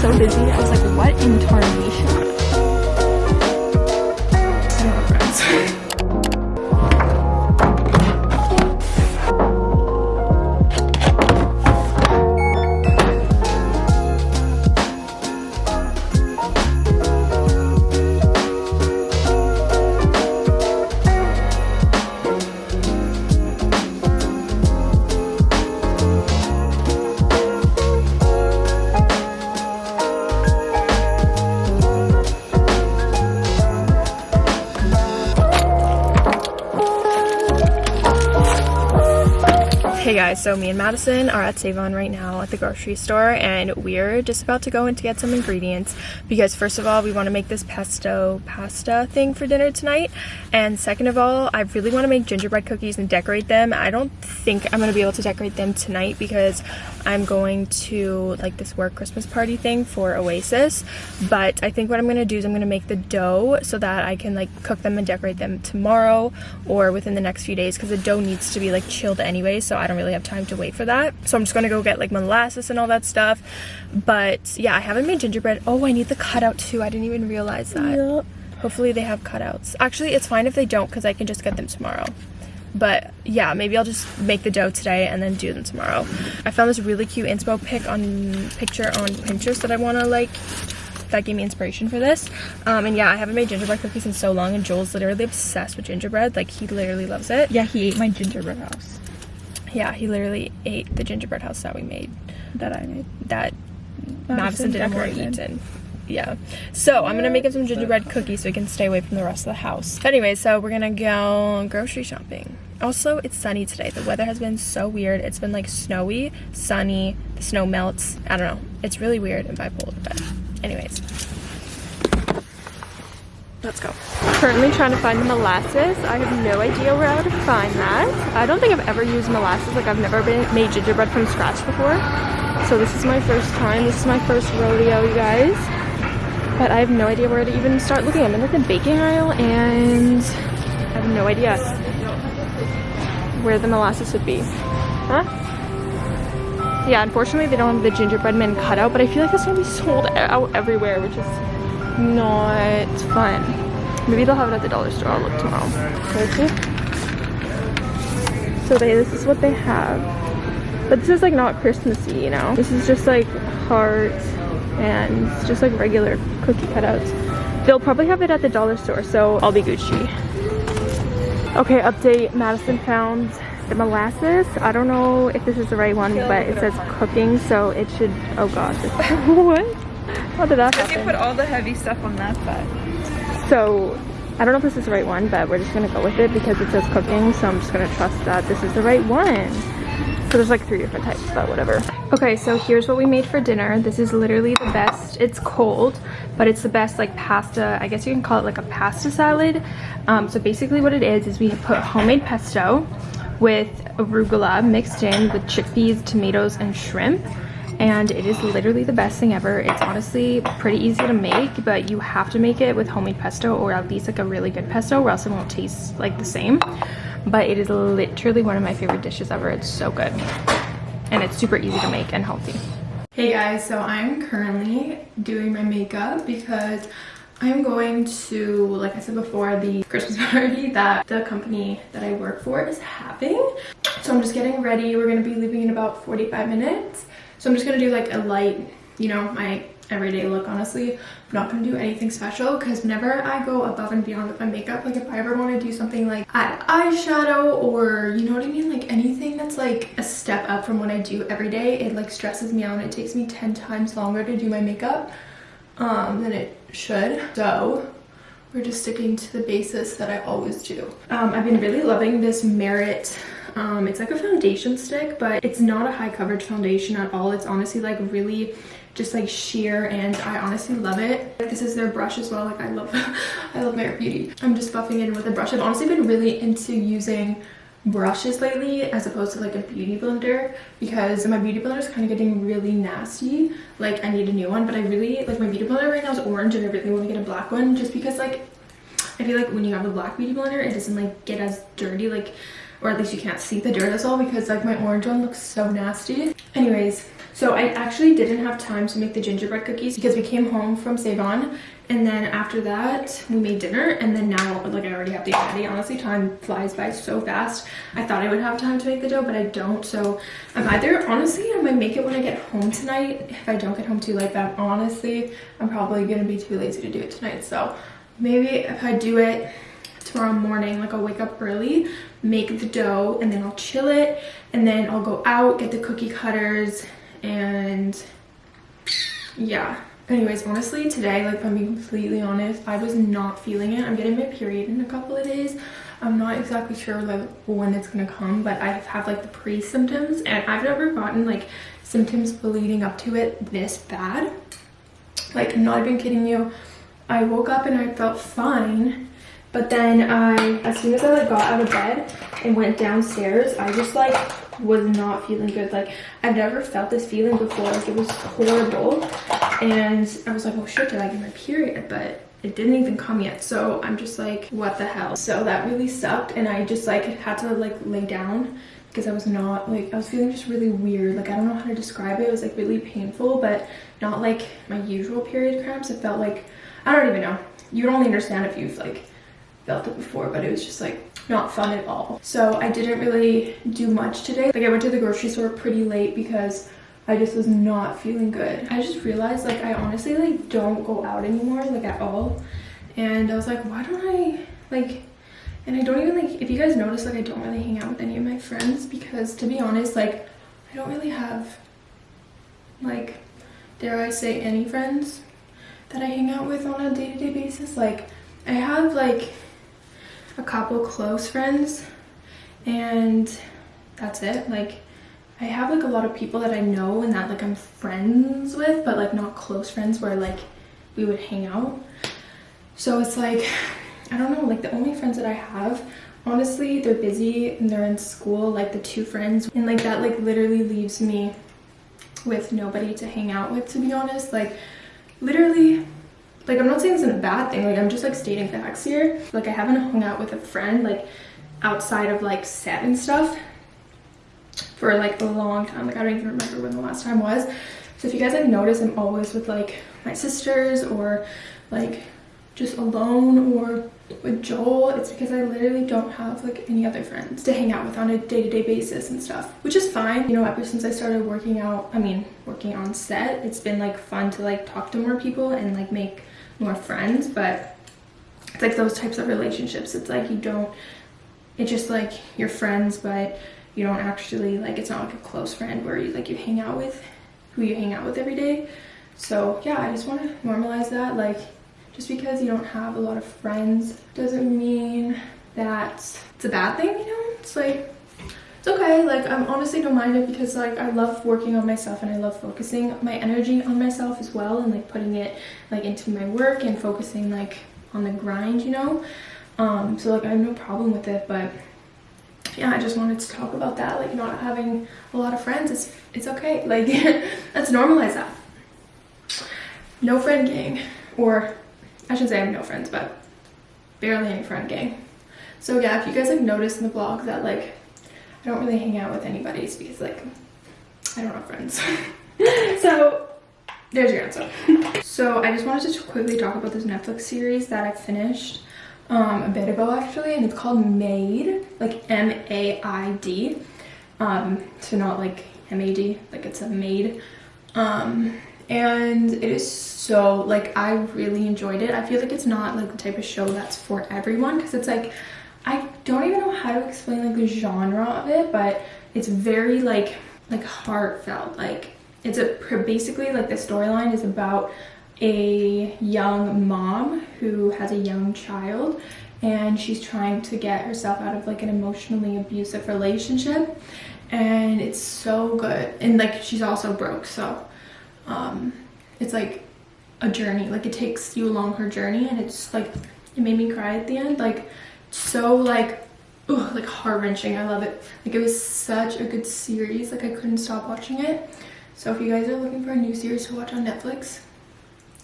so busy. I was like, what in tarnation? Hey guys, so me and Madison are at Save-On right now at the grocery store and we're just about to go in to get some ingredients. Because first of all, we want to make this pesto pasta thing for dinner tonight. And second of all, I really want to make gingerbread cookies and decorate them. I don't think I'm going to be able to decorate them tonight because I'm going to like this work Christmas party thing for Oasis. But I think what I'm going to do is I'm going to make the dough so that I can like cook them and decorate them tomorrow or within the next few days because the dough needs to be like chilled anyway so I don't really have time to wait for that. So I'm just gonna go get like molasses and all that stuff. But yeah, I haven't made gingerbread. Oh, I need the cutout too. I didn't even realize that. Yep. Hopefully they have cutouts. Actually, it's fine if they don't because I can just get them tomorrow. But yeah, maybe I'll just make the dough today and then do them tomorrow. I found this really cute inspo pic on picture on Pinterest that I want to like that gave me inspiration for this. Um, and yeah, I haven't made gingerbread cookies in so long and Joel's literally obsessed with gingerbread. Like he literally loves it. Yeah, he ate my gingerbread house yeah, he literally ate the gingerbread house that we made. That I made. That Madison, didn't want to eat in. Yeah. So I'm gonna make him some gingerbread cookies so he can stay away from the rest of the house. But anyway, so we're gonna go grocery shopping. Also, it's sunny today. The weather has been so weird. It's been like snowy, sunny, the snow melts. I don't know. It's really weird and bipolar, but anyways. Let's go. Currently trying to find molasses. I have no idea where I would find that. I don't think I've ever used molasses. Like I've never been made gingerbread from scratch before. So this is my first time. This is my first rodeo, you guys. But I have no idea where to even start looking. I'm in like the baking aisle and I have no idea where the molasses would be. Huh? Yeah, unfortunately they don't have the gingerbread man cutout, but I feel like it's gonna be sold out everywhere, which is not fun. Maybe they'll have it at the dollar store. I'll look tomorrow. Okay. So they, this is what they have. But this is like not Christmassy, you know? This is just like hearts and just like regular cookie cutouts. They'll probably have it at the dollar store, so I'll be Gucci. Okay, update. Madison found the molasses. I don't know if this is the right one, but it says cooking, so it should, oh gosh. what? How did that happen? you put all the heavy stuff on that side. So, I don't know if this is the right one, but we're just gonna go with it because it says cooking, so I'm just gonna trust that this is the right one. So there's like three different types, but whatever. Okay, so here's what we made for dinner. This is literally the best. It's cold, but it's the best like pasta. I guess you can call it like a pasta salad. Um, so basically what it is, is we put homemade pesto with arugula mixed in with chickpeas, tomatoes, and shrimp and it is literally the best thing ever it's honestly pretty easy to make but you have to make it with homemade pesto or at least like a really good pesto or else it won't taste like the same but it is literally one of my favorite dishes ever it's so good and it's super easy to make and healthy hey guys so i'm currently doing my makeup because I'm going to, like I said before, the Christmas party that the company that I work for is having. So I'm just getting ready. We're going to be leaving in about 45 minutes. So I'm just going to do like a light, you know, my everyday look honestly. I'm not going to do anything special because whenever I go above and beyond with my makeup, like if I ever want to do something like add eyeshadow or you know what I mean? Like anything that's like a step up from what I do every day, it like stresses me out and it takes me 10 times longer to do my makeup um, than it should. So we're just sticking to the basis that I always do. Um, I've been really loving this Merit um, it's like a foundation stick, but it's not a high coverage foundation at all. It's honestly like really just like sheer and I honestly love it. This is their brush as well. Like I love, I love Merit Beauty. I'm just buffing in with a brush. I've honestly been really into using brushes lately as opposed to like a beauty blender because my beauty blender is kind of getting really nasty like i need a new one but i really like my beauty blender right now is orange and i really want to get a black one just because like i feel like when you have a black beauty blender it doesn't like get as dirty like or at least you can't see the dirt as well because like my orange one looks so nasty anyways So I actually didn't have time to make the gingerbread cookies because we came home from Save-On and then after that we made dinner and then now like I already have the ready. Honestly, time flies by so fast. I thought I would have time to make the dough, but I don't. So I'm either, honestly, I might make it when I get home tonight if I don't get home too late, but honestly, I'm probably gonna be too lazy to do it tonight. So maybe if I do it tomorrow morning like i'll wake up early make the dough and then i'll chill it and then i'll go out get the cookie cutters and yeah. Anyways honestly today like if i'm being completely honest i was not feeling it. I'm getting my period in a couple of days. I'm not exactly sure like when it's gonna come but i have like the pre-symptoms and i've never gotten like symptoms leading up to it this bad. Like not even kidding you. I woke up and i felt fine but then I, as soon as I like got out of bed and went downstairs, I just like was not feeling good. Like I've never felt this feeling before. Like it was horrible. And I was like, oh shit, did I get my period? But it didn't even come yet. So I'm just like, what the hell? So that really sucked. And I just like had to like lay down because I was not like, I was feeling just really weird. Like I don't know how to describe it. It was like really painful, but not like my usual period cramps. It felt like, I don't even know. You'd only understand if you've like felt it before, but it was just like not fun at all. So I didn't really do much today. Like I went to the grocery store pretty late because I just was not feeling good. I just realized like I honestly like don't go out anymore like at all. And I was like, why don't I like, and I don't even like, if you guys notice like I don't really hang out with any of my friends because to be honest, like I don't really have like, dare I say any friends that I hang out with on a day-to-day -day basis. Like I have like a couple close friends and that's it. Like I have like a lot of people that I know and that like I'm friends with but like not close friends where like we would hang out. So it's like I don't know like the only friends that I have honestly they're busy and they're in school like the two friends and like that like literally leaves me with nobody to hang out with to be honest. Like literally like i'm not saying this is a bad thing like i'm just like stating facts here. Like i haven't hung out with a friend like outside of like set and stuff for like a long time. Like i don't even remember when the last time was. So if you guys like notice i'm always with like my sisters or like just alone or with Joel, it's because I literally don't have like any other friends to hang out with on a day-to-day -day basis and stuff, which is fine. You know, ever since I started working out, I mean, working on set, it's been like fun to like talk to more people and like make more friends but it's like those types of relationships. It's like you don't it's just like you're friends but you don't actually like it's not like a close friend where you like you hang out with who you hang out with every day. So yeah i just want to normalize that. Like just because you don't have a lot of friends doesn't mean that it's a bad thing you know? It's like it's okay like i'm honestly don't mind it because like i love working on myself and i love focusing my energy on myself as well and like putting it like into my work and focusing like on the grind you know? Um so like i have no problem with it but yeah i just wanted to talk about that like not having a lot of friends it's it's okay like let's normalize that. No friend gang or i should say i have no friends but barely any friend gang. So yeah if you guys have noticed in the vlog that like I don't really hang out with anybody because like I don't have friends. so there's your answer. so I just wanted to quickly talk about this Netflix series that I finished um, a bit ago actually and it's called Maid like M-A-I-D um, so not like M-A-D like it's a maid um, and it is so like I really enjoyed it I feel like it's not like the type of show that's for everyone because it's like I don't even know how to explain like the genre of it, but it's very like like heartfelt. Like it's a basically like the storyline is about a young mom who has a young child and she's trying to get herself out of like an emotionally abusive relationship and it's so good. And like she's also broke so um it's like a journey. Like it takes you along her journey and it's like it made me cry at the end. Like so like ugh, like heart-wrenching i love it like it was such a good series like i couldn't stop watching it so if you guys are looking for a new series to watch on netflix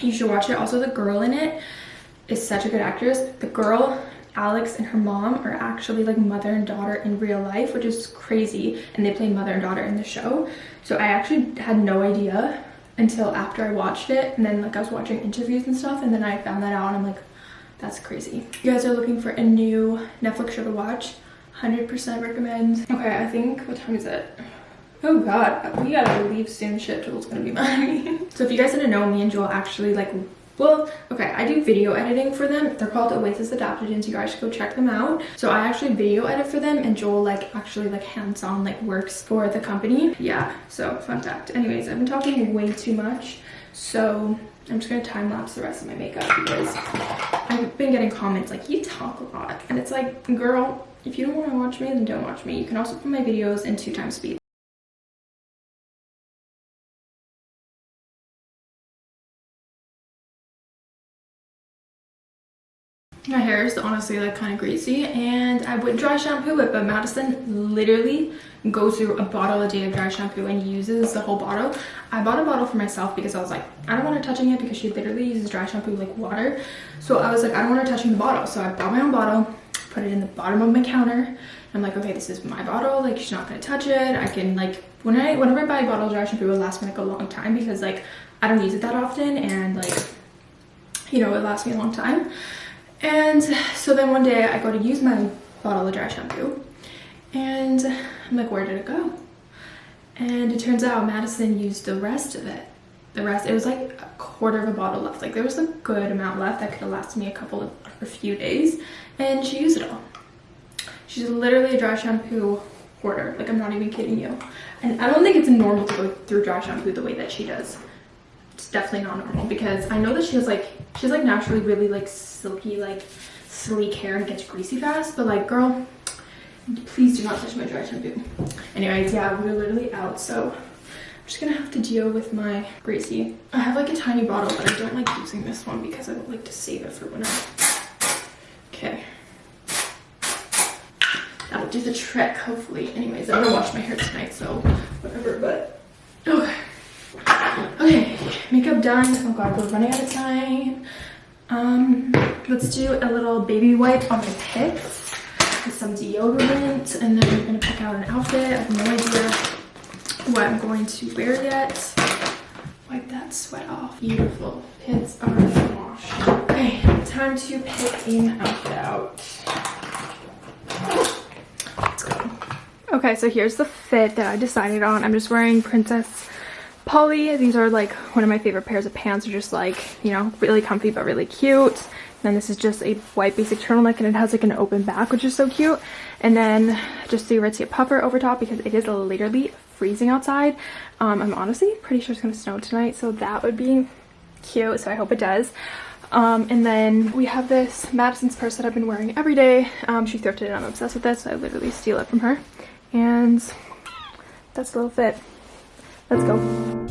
you should watch it also the girl in it is such a good actress the girl Alex and her mom are actually like mother and daughter in real life, which is crazy. And they play mother and daughter in the show. So I actually had no idea until after I watched it. And then like I was watching interviews and stuff. And then I found that out and I'm like, that's crazy. You guys are looking for a new Netflix show to watch. 100% recommend. Okay, I think, what time is it? Oh god, we gotta leave soon. Shit, Joel's gonna be mad so if you guys didn't know, me and Joel actually like well okay i do video editing for them they're called oasis adaptogens you guys should go check them out so i actually video edit for them and joel like actually like hands-on like works for the company yeah so fun fact anyways i've been talking way too much so i'm just gonna time lapse the rest of my makeup because i've been getting comments like you talk a lot. And it's like girl if you don't want to watch me then don't watch me. You can also put my videos in two times speed my hair is honestly like kind of greasy and I would dry shampoo it but Madison literally goes through a bottle a day of dry shampoo and uses the whole bottle. I bought a bottle for myself because I was like I don't want her touching it because she literally uses dry shampoo like water. So I was like I don't want her touching the bottle so I bought my own bottle put it in the bottom of my counter. I'm like okay this is my bottle like she's not gonna touch it. I can like when I whenever I buy a bottle of dry shampoo it lasts me like a long time because like I don't use it that often and like you know it lasts me a long time and so then one day I go to use my bottle of dry shampoo and I'm like, where did it go? And it turns out Madison used the rest of it. The rest, it was like a quarter of a bottle left. Like there was a good amount left that could have lasted me a couple of, a few days. And she used it all. She's literally a dry shampoo hoarder. Like I'm not even kidding you. And I don't think it's normal to go through dry shampoo the way that she does it's definitely not normal because I know that she has like she's like naturally really like silky like sleek hair and gets greasy fast but like girl please do not touch my dry shampoo. Anyways yeah we're literally out so I'm just gonna have to deal with my greasy. I have like a tiny bottle but I don't like using this one because I don't like to save it for when I okay. That'll do the trick hopefully. Anyways I'm gonna wash my hair tonight so whatever but makeup done oh god we're running out of time. Um let's do a little baby wipe on my pits with some deodorant and then we're gonna pick out an outfit. I have no idea what i'm going to wear yet. Wipe that sweat off. Beautiful. Pits are washed. Okay time to pick an outfit out. Let's go. Okay so here's the fit that i decided on. I'm just wearing princess Polly. These are like one of my favorite pairs of pants. They're just like, you know, really comfy but really cute. And then this is just a white basic turtleneck and it has like an open back, which is so cute. And then just the Aritzia puffer over top because it is literally freezing outside. Um, I'm honestly pretty sure it's going to snow tonight, so that would be cute. So I hope it does. Um, and then we have this Madison's purse that I've been wearing every day. Um, she thrifted it. I'm obsessed with this. So I literally steal it from her. And that's a little fit. Let's go.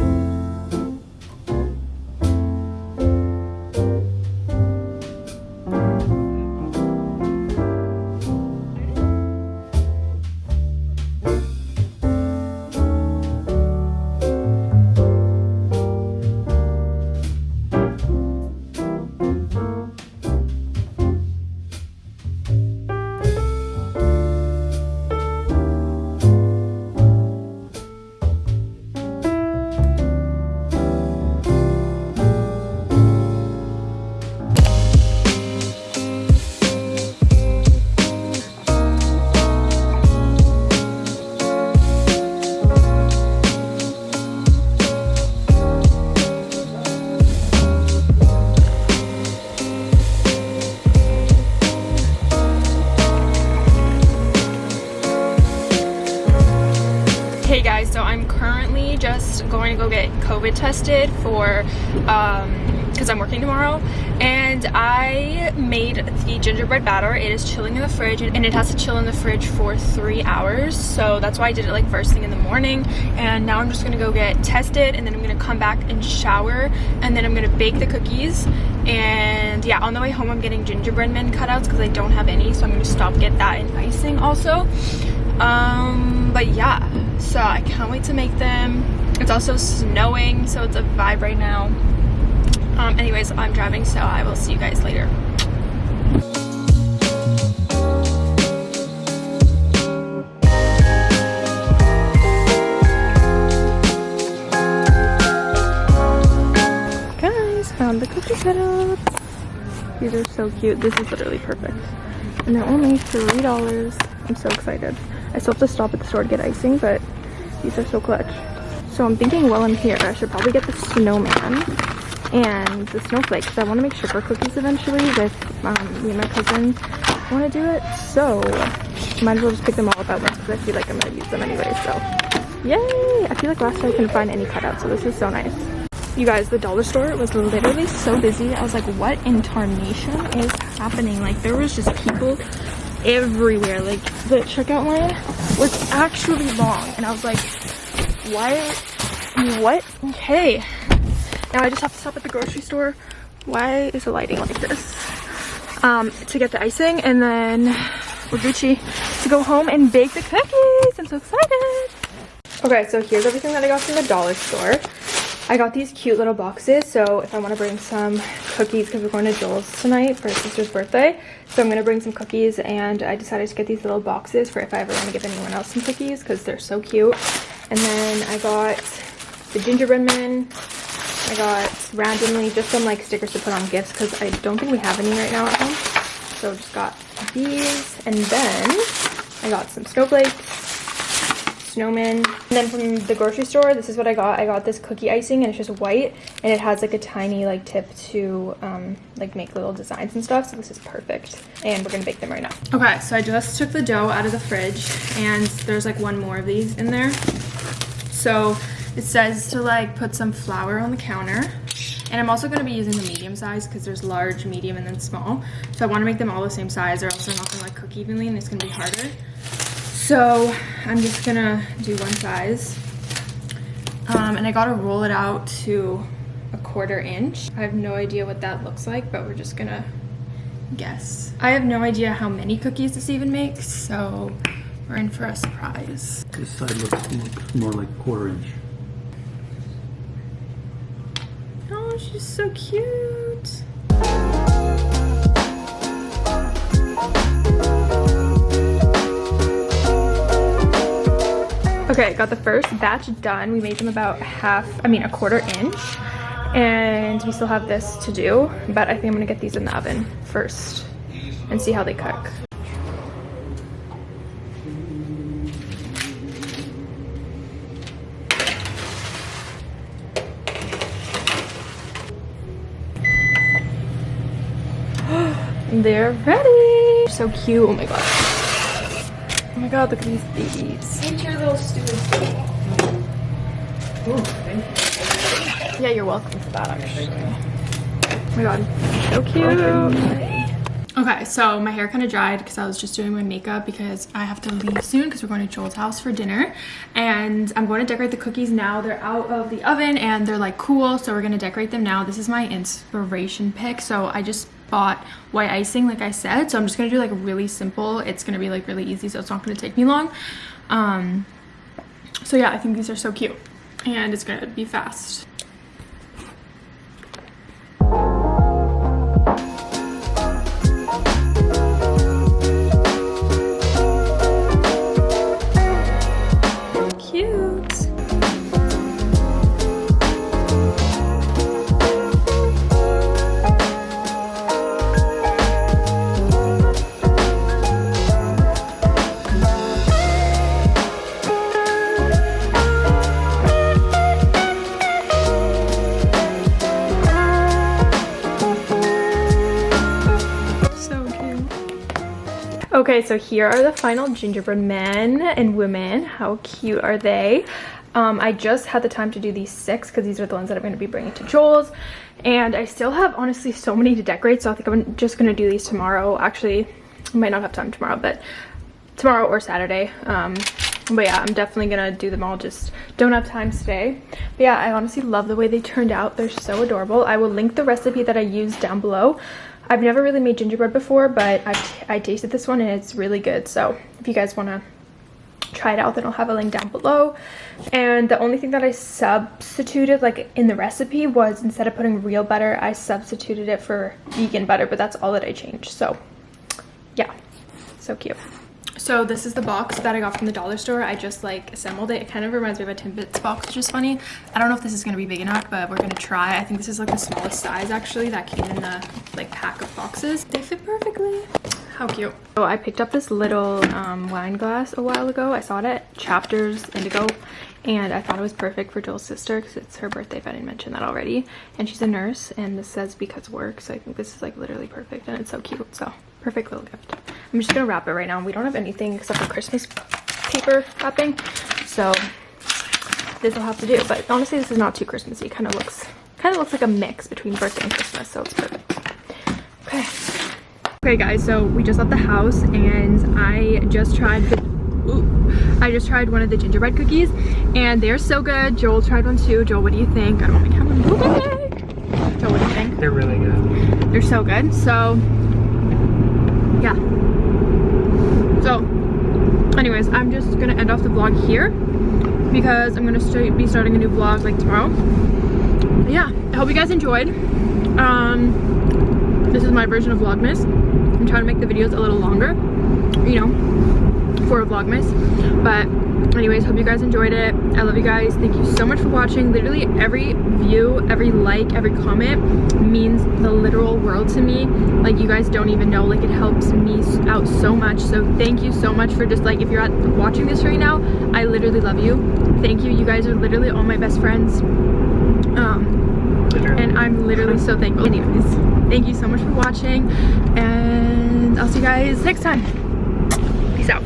COVID tested for, because um, I'm working tomorrow. And I made the gingerbread batter. It is chilling in the fridge and it has to chill in the fridge for three hours. So that's why I did it like first thing in the morning. And now I'm just gonna go get tested and then I'm gonna come back and shower. And then I'm gonna bake the cookies. And yeah, on the way home I'm getting gingerbread men cutouts because I don't have any. So I'm gonna stop get that and icing also. Um, but yeah, so I can't wait to make them it's also snowing, so it's a vibe right now. Um, anyways, I'm driving, so I will see you guys later. Guys, found the cookie cutters. These are so cute. This is literally perfect. And they're only $3. I'm so excited. I still have to stop at the store to get icing, but these are so clutch. So I'm thinking while I'm here, I should probably get the snowman and the snowflake because I want to make sugar cookies eventually with um, me and my cousin want to do it. So might as well just pick them all up at once because I feel like I'm going to use them anyway. So yay! I feel like last time I couldn't find any cutouts, so this is so nice. You guys, the dollar store was literally so busy. I was like, what in tarnation is happening? Like there was just people everywhere. Like the checkout line was actually long. And I was like, why, what? Okay. Now I just have to stop at the grocery store. Why is the lighting like this? Um, to get the icing and then we're Gucci to go home and bake the cookies. I'm so excited. Okay, so here's everything that I got from the dollar store. I got these cute little boxes, so if I want to bring some cookies, because we're going to Joel's tonight for his sister's birthday, so I'm going to bring some cookies, and I decided to get these little boxes for if I ever want to give anyone else some cookies, because they're so cute. And then I got the gingerbread men. I got randomly just some like stickers to put on gifts, because I don't think we have any right now at home. So just got these, and then I got some snowflakes, snowman. And then from the grocery store, this is what I got. I got this cookie icing and it's just white and it has like a tiny like tip to um, like make little designs and stuff. So this is perfect. And we're gonna bake them right now. Okay, so I just took the dough out of the fridge and there's like one more of these in there. So it says to like put some flour on the counter. And I'm also going to be using the medium size because there's large, medium, and then small. So I want to make them all the same size or else they're not going to like cook evenly and it's going to be harder. So I'm just gonna do one size. Um, and I gotta roll it out to a quarter inch. I have no idea what that looks like, but we're just gonna guess. I have no idea how many cookies this even makes, so we're in for a surprise. This side looks, looks more like a quarter inch. Oh, she's so cute. Okay, got the first batch done. We made them about half, I mean a quarter inch. And we still have this to do, but I think I'm gonna get these in the oven first and see how they cook. They're ready. So cute, oh my god. Oh my god, look at these babies. Into your little stew. Yeah, you're welcome for that actually. Oh my god, so cute. Okay, so my hair kind of dried because I was just doing my makeup because I have to leave soon because we're going to Joel's house for dinner. And I'm going to decorate the cookies now. They're out of the oven and they're like cool, so we're going to decorate them now. This is my inspiration pick, so I just bought white icing like I said. So I'm just to do like really simple. It's to be like really easy, so it's not to take me long. Um, so yeah, I think these are so cute and it's to be fast. Okay, so here are the final gingerbread men and women. How cute are they? Um, I just had the time to do these six because these are the ones that I'm going to be bringing to Joel's. And I still have, honestly, so many to decorate. So I think I'm just going to do these tomorrow. Actually, I might not have time tomorrow, but tomorrow or Saturday. Um, but yeah, I'm definitely going to do them all. Just don't have time today. But yeah, I honestly love the way they turned out. They're so adorable. I will link the recipe that I used down below. I've never really made gingerbread before, but I've I tasted this one and it's really good. So if you guys want to try it out, then I'll have a link down below. And the only thing that I substituted like in the recipe was instead of putting real butter, I substituted it for vegan butter, but that's all that I changed. So yeah, so cute. So this is the box that I got from the dollar store. I just like assembled it. It kind of reminds me of a Timbits box, which is funny. I don't know if this is gonna be big enough, but we're gonna try. I think this is like the smallest size actually that came in the like pack of boxes. They fit perfectly. How cute. So I picked up this little um, wine glass a while ago. I saw it at Chapters Indigo and I thought it was perfect for Joel's sister because it's her birthday if I didn't mention that already. And she's a nurse and this says because work. So I think this is like literally perfect and it's so cute. So perfect little gift. I'm just gonna wrap it right now. We don't have anything except for Christmas paper wrapping. So this will have to do. But honestly, this is not too Christmassy. Kind of looks kind of looks like a mix between birthday and Christmas. So it's perfect. Okay. Okay guys, so we just left the house and I just tried the ooh, I just tried one of the gingerbread cookies and they're so good. Joel tried one too. Joel, what do you think? I don't want my camera. Joel, what do you think? They're really good. They're so good. So yeah. So anyways, I'm just gonna end off the vlog here because I'm gonna st be starting a new vlog like tomorrow. But yeah, I hope you guys enjoyed. Um, this is my version of Vlogmas. I'm trying to make the videos a little longer, you know, for a Vlogmas. But anyways, hope you guys enjoyed it. I love you guys. Thank you so much for watching. Literally every view, every like, every comment means the literal world to me. Like you guys don't even know, like it helps me out so much. So thank you so much for just like, if you're at, watching this right now, I literally love you. Thank you. You guys are literally all my best friends. Um, and I'm literally so thankful. Anyways, thank you so much for watching and I'll see you guys next time. Peace out.